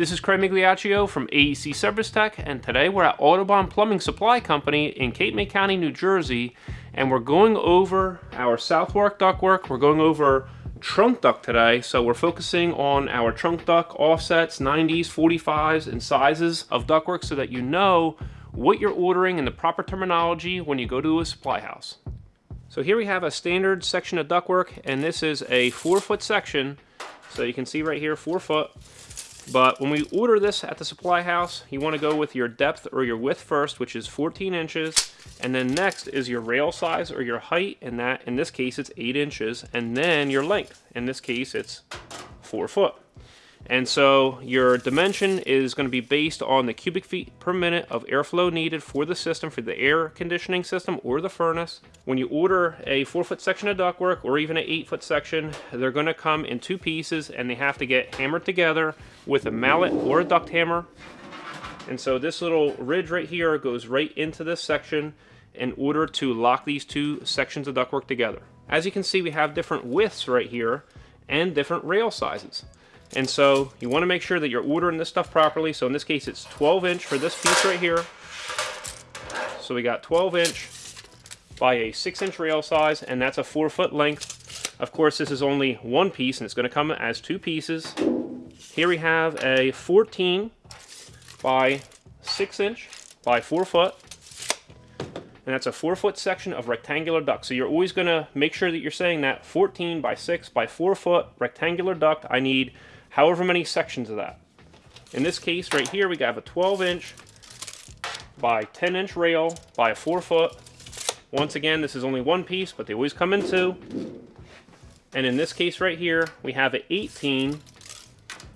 This is Craig Migliaccio from AC Service Tech, and today we're at Audubon Plumbing Supply Company in Cape May County, New Jersey, and we're going over our Southwark ductwork. We're going over trunk duct today, so we're focusing on our trunk duct offsets, 90s, 45s, and sizes of ductwork so that you know what you're ordering and the proper terminology when you go to a supply house. So here we have a standard section of ductwork, and this is a four foot section. So you can see right here, four foot. But when we order this at the supply house, you want to go with your depth or your width first, which is 14 inches. And then next is your rail size or your height, and that in this case it's 8 inches. And then your length. In this case it's 4 foot. And so your dimension is going to be based on the cubic feet per minute of airflow needed for the system, for the air conditioning system or the furnace. When you order a four foot section of ductwork or even an eight foot section, they're going to come in two pieces and they have to get hammered together with a mallet or a duct hammer. And so this little ridge right here goes right into this section in order to lock these two sections of ductwork together. As you can see, we have different widths right here and different rail sizes. And so you want to make sure that you're ordering this stuff properly. So in this case, it's 12 inch for this piece right here. So we got 12 inch by a 6 inch rail size, and that's a 4 foot length. Of course, this is only one piece, and it's going to come as two pieces. Here we have a 14 by 6 inch by 4 foot. And that's a 4 foot section of rectangular duct. So you're always going to make sure that you're saying that 14 by 6 by 4 foot rectangular duct. I need however many sections of that. In this case right here we have a 12 inch by 10 inch rail by a 4 foot. Once again this is only one piece but they always come in two. And in this case right here we have an 18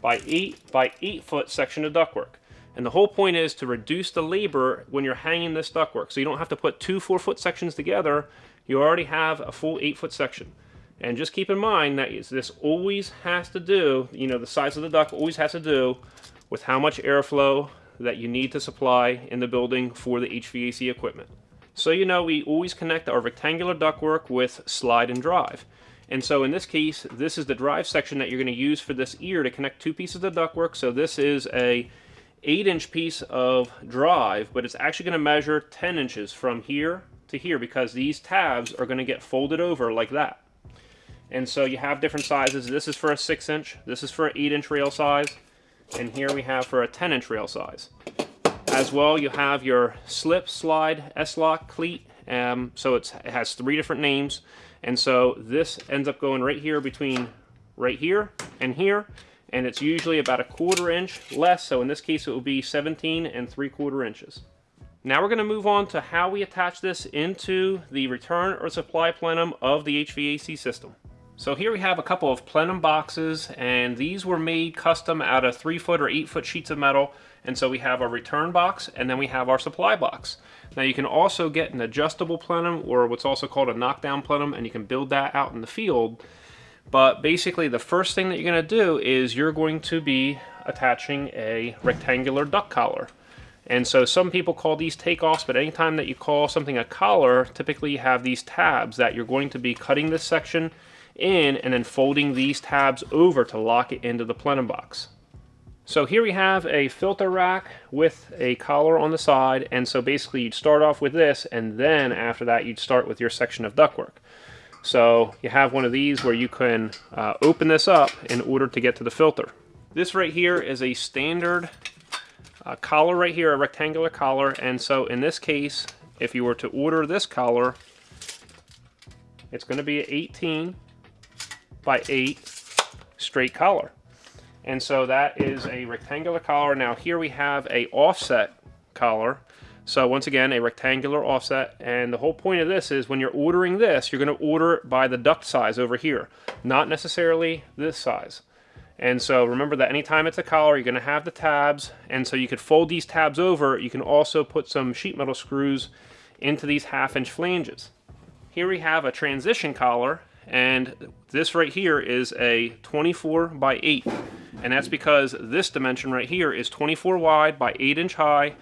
by 8 by 8 foot section of ductwork. And the whole point is to reduce the labor when you're hanging this ductwork. So you don't have to put two 4 foot sections together. You already have a full 8 foot section. And just keep in mind that this always has to do, you know, the size of the duct always has to do with how much airflow that you need to supply in the building for the HVAC equipment. So you know we always connect our rectangular ductwork with slide and drive. And so in this case, this is the drive section that you're going to use for this ear to connect two pieces of ductwork. So this is a 8 inch piece of drive, but it's actually going to measure 10 inches from here to here because these tabs are going to get folded over like that. And so you have different sizes. This is for a 6 inch, this is for an 8 inch rail size, and here we have for a 10 inch rail size. As well, you have your slip, slide, S-lock, cleat, um, so it has three different names. And so this ends up going right here between right here and here, and it's usually about a quarter inch less, so in this case it will be 17 and 3 quarter inches. Now we're going to move on to how we attach this into the return or supply plenum of the HVAC system. So here we have a couple of plenum boxes and these were made custom out of 3 foot or 8 foot sheets of metal and so we have our return box and then we have our supply box. Now you can also get an adjustable plenum or what's also called a knockdown plenum and you can build that out in the field. But basically the first thing that you're going to do is you're going to be attaching a rectangular duct collar. And so some people call these takeoffs, but anytime that you call something a collar, typically you have these tabs that you're going to be cutting this section in and then folding these tabs over to lock it into the plenum box. So here we have a filter rack with a collar on the side and so basically you'd start off with this and then after that you'd start with your section of ductwork. So you have one of these where you can uh, open this up in order to get to the filter. This right here is a standard uh, collar right here, a rectangular collar and so in this case if you were to order this collar it's going to be 18 by 8 straight collar. And so that is a rectangular collar. Now here we have a offset collar. So once again, a rectangular offset. And the whole point of this is when you're ordering this, you're going to order it by the duct size over here, not necessarily this size. And so remember that anytime it's a collar, you're going to have the tabs. And so you could fold these tabs over. You can also put some sheet metal screws into these half inch flanges. Here we have a transition collar and this right here is a 24 by 8 and that's because this dimension right here is 24 wide by 8 inch high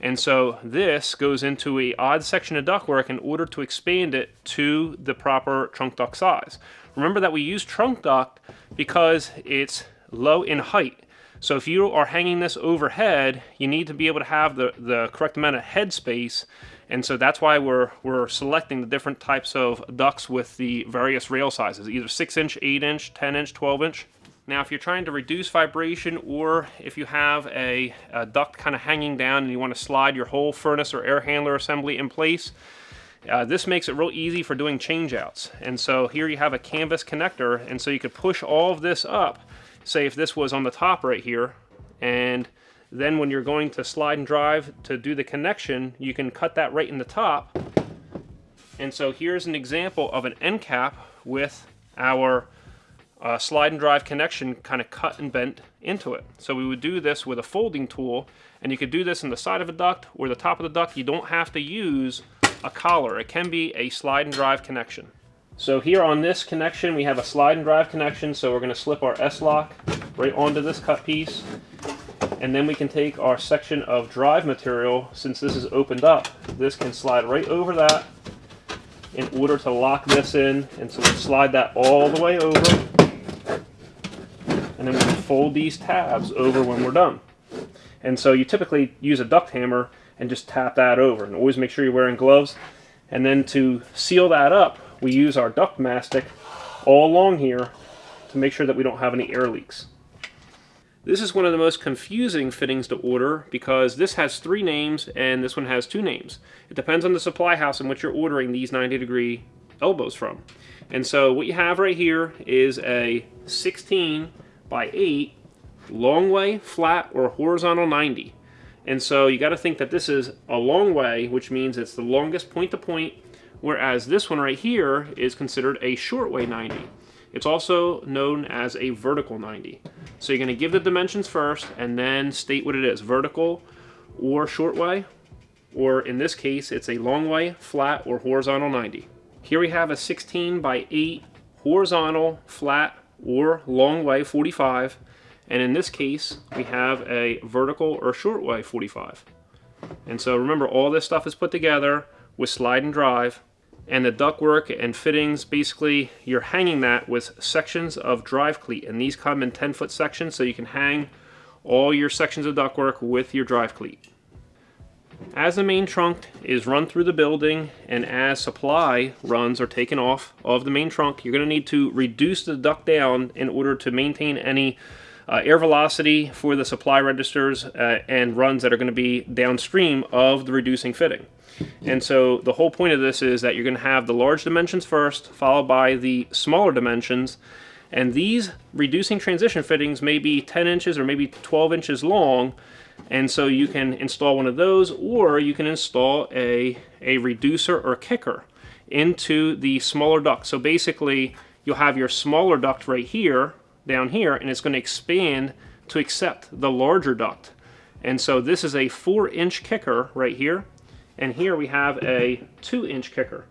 and so this goes into a odd section of ductwork in order to expand it to the proper trunk duct size. Remember that we use trunk duct because it's low in height. So if you are hanging this overhead, you need to be able to have the, the correct amount of head space. And so that's why we're, we're selecting the different types of ducts with the various rail sizes, either 6 inch, 8 inch, 10 inch, 12 inch. Now if you're trying to reduce vibration or if you have a, a duct kind of hanging down and you want to slide your whole furnace or air handler assembly in place, uh, this makes it real easy for doing changeouts. And so here you have a canvas connector and so you could push all of this up say if this was on the top right here, and then when you're going to slide and drive to do the connection, you can cut that right in the top. And so here's an example of an end cap with our uh, slide and drive connection kind of cut and bent into it. So we would do this with a folding tool, and you could do this in the side of a duct or the top of the duct. You don't have to use a collar. It can be a slide and drive connection. So here on this connection, we have a slide and drive connection. So we're going to slip our S-lock right onto this cut piece. And then we can take our section of drive material, since this is opened up, this can slide right over that in order to lock this in. And so we'll slide that all the way over. And then we fold these tabs over when we're done. And so you typically use a duct hammer and just tap that over. And always make sure you're wearing gloves. And then to seal that up, we use our duct mastic all along here to make sure that we don't have any air leaks. This is one of the most confusing fittings to order because this has three names and this one has two names. It depends on the supply house in which you're ordering these 90 degree elbows from. And so what you have right here is a 16 by 8 long way, flat, or horizontal 90. And so you got to think that this is a long way, which means it's the longest point to point whereas this one right here is considered a short way 90. It's also known as a vertical 90. So you're going to give the dimensions first and then state what it is, vertical or short way, or in this case it's a long way, flat, or horizontal 90. Here we have a 16 by 8 horizontal, flat, or long way 45, and in this case we have a vertical or short way 45. And so remember all this stuff is put together with slide and drive and the ductwork and fittings basically you're hanging that with sections of drive cleat and these come in 10 foot sections so you can hang all your sections of ductwork with your drive cleat. As the main trunk is run through the building and as supply runs are taken off of the main trunk you're going to need to reduce the duct down in order to maintain any uh, air velocity for the supply registers uh, and runs that are going to be downstream of the reducing fitting. And so the whole point of this is that you're going to have the large dimensions first, followed by the smaller dimensions. And these reducing transition fittings may be 10 inches or maybe 12 inches long. And so you can install one of those or you can install a, a reducer or kicker into the smaller duct. So basically you'll have your smaller duct right here, down here, and it's going to expand to accept the larger duct. And so this is a four inch kicker right here and here we have a two inch kicker.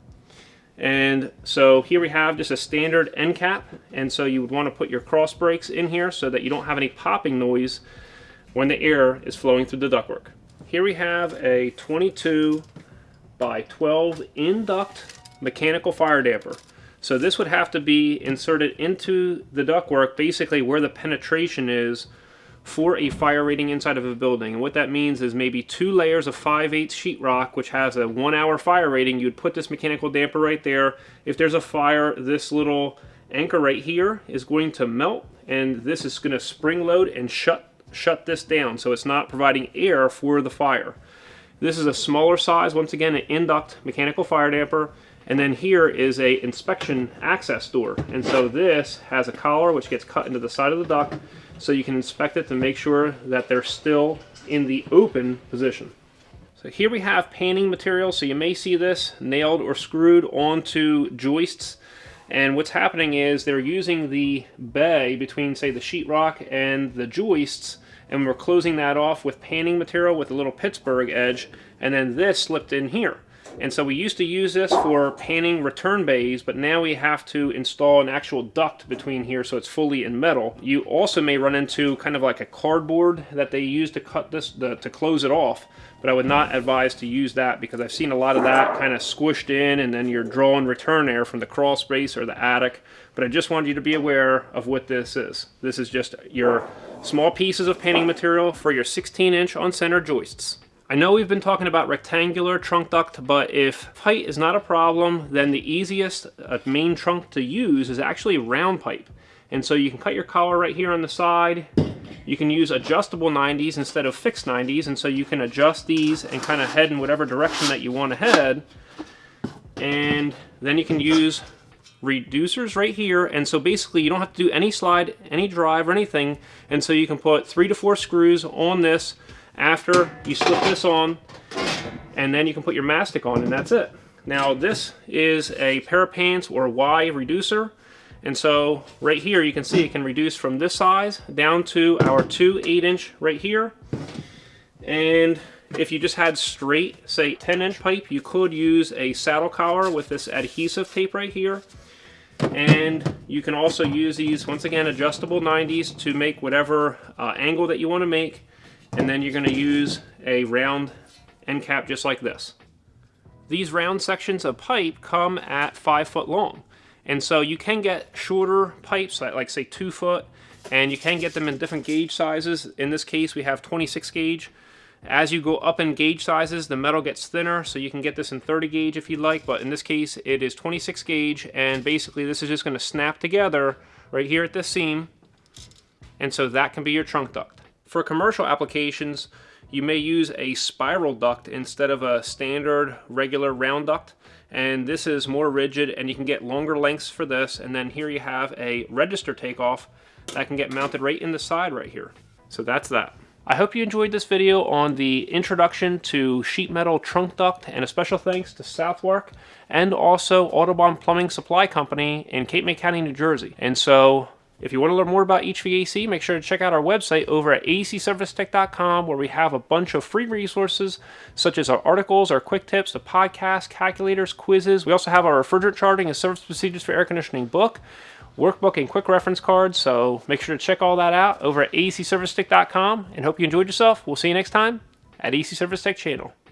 And so here we have just a standard end cap. And so you would want to put your cross breaks in here so that you don't have any popping noise when the air is flowing through the ductwork. Here we have a 22 by 12 in duct mechanical fire damper. So this would have to be inserted into the ductwork basically where the penetration is for a fire rating inside of a building. And what that means is maybe two layers of 5 8 sheetrock, which has a one hour fire rating. You'd put this mechanical damper right there. If there's a fire, this little anchor right here is going to melt and this is going to spring load and shut shut this down so it's not providing air for the fire. This is a smaller size, once again an induct mechanical fire damper and then here is a inspection access door and so this has a collar which gets cut into the side of the duct so you can inspect it to make sure that they're still in the open position. So here we have panning material, so you may see this nailed or screwed onto joists. And what's happening is they're using the bay between, say, the sheetrock and the joists, and we're closing that off with panning material with a little Pittsburgh edge, and then this slipped in here. And so we used to use this for panning return bays, but now we have to install an actual duct between here so it's fully in metal. You also may run into kind of like a cardboard that they use to cut this, the, to close it off, but I would not advise to use that because I've seen a lot of that kind of squished in and then you're drawing return air from the crawl space or the attic. But I just wanted you to be aware of what this is. This is just your small pieces of panning material for your 16 inch on center joists. I know we've been talking about rectangular trunk duct, but if height is not a problem, then the easiest uh, main trunk to use is actually round pipe. And so you can cut your collar right here on the side. You can use adjustable 90s instead of fixed 90s, and so you can adjust these and kind of head in whatever direction that you want to head. And then you can use reducers right here and so basically you don't have to do any slide any drive or anything and so you can put three to four screws on this after you slip this on and then you can put your mastic on and that's it. Now this is a pair of pants or Y reducer and so right here you can see it can reduce from this size down to our two 8 inch right here. And if you just had straight say 10 inch pipe you could use a saddle collar with this adhesive tape right here. And you can also use these once again adjustable 90s to make whatever uh, angle that you want to make and then you're going to use a round end cap just like this. These round sections of pipe come at five foot long. And so you can get shorter pipes, like say two foot, and you can get them in different gauge sizes. In this case, we have 26 gauge. As you go up in gauge sizes, the metal gets thinner, so you can get this in 30 gauge if you'd like, but in this case, it is 26 gauge, and basically this is just gonna snap together right here at this seam, and so that can be your trunk duct. For commercial applications, you may use a spiral duct instead of a standard regular round duct and this is more rigid and you can get longer lengths for this and then here you have a register takeoff that can get mounted right in the side right here. So that's that. I hope you enjoyed this video on the introduction to sheet metal trunk duct and a special thanks to Southwark and also Audubon Plumbing Supply Company in Cape May County, New Jersey. And so if you want to learn more about HVAC, make sure to check out our website over at acservicetech.com where we have a bunch of free resources such as our articles, our quick tips, the podcast, calculators, quizzes. We also have our refrigerant charting and service procedures for air conditioning book, workbook, and quick reference cards. So make sure to check all that out over at acservicetech.com and hope you enjoyed yourself. We'll see you next time at AC Service Tech channel.